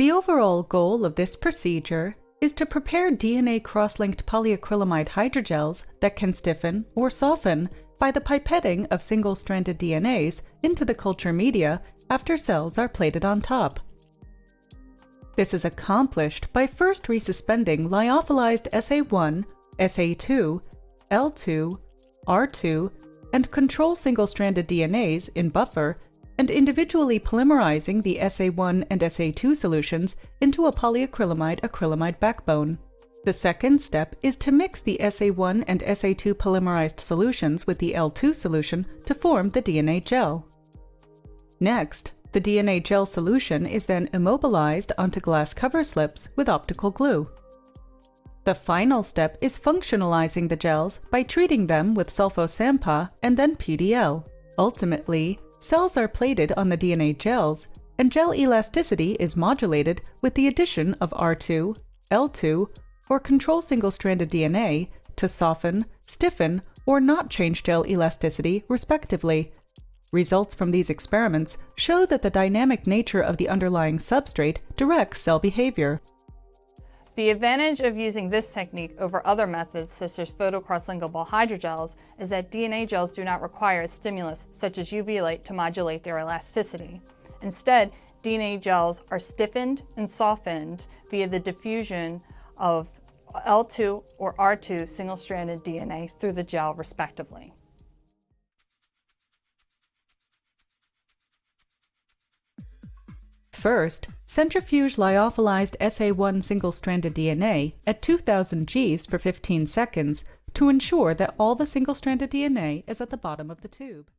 The overall goal of this procedure is to prepare DNA cross-linked polyacrylamide hydrogels that can stiffen or soften by the pipetting of single-stranded DNAs into the culture media after cells are plated on top. This is accomplished by first resuspending lyophilized SA1, SA2, L2, R2, and control single-stranded DNAs in buffer and individually polymerizing the SA1 and SA2 solutions into a polyacrylamide acrylamide backbone. The second step is to mix the SA1 and SA2 polymerized solutions with the L2 solution to form the DNA gel. Next, the DNA gel solution is then immobilized onto glass cover slips with optical glue. The final step is functionalizing the gels by treating them with sulfo-SANPAH and then PDL. Ultimately, Cells are plated on the DNA gels, and gel elasticity is modulated with the addition of R2, L2, or control single-stranded DNA to soften, stiffen, or not change gel elasticity, respectively. Results from these experiments show that the dynamic nature of the underlying substrate directs cell behavior. The advantage of using this technique over other methods such as photocross-linkable hydrogels is that DNA gels do not require a stimulus such as UV light to modulate their elasticity. Instead, DNA gels are stiffened and softened via the diffusion of L2 or R2 single-stranded DNA through the gel respectively. First, centrifuge lyophilized SA1 single-stranded DNA at 2000 Gs for 15 seconds to ensure that all the single-stranded DNA is at the bottom of the tube.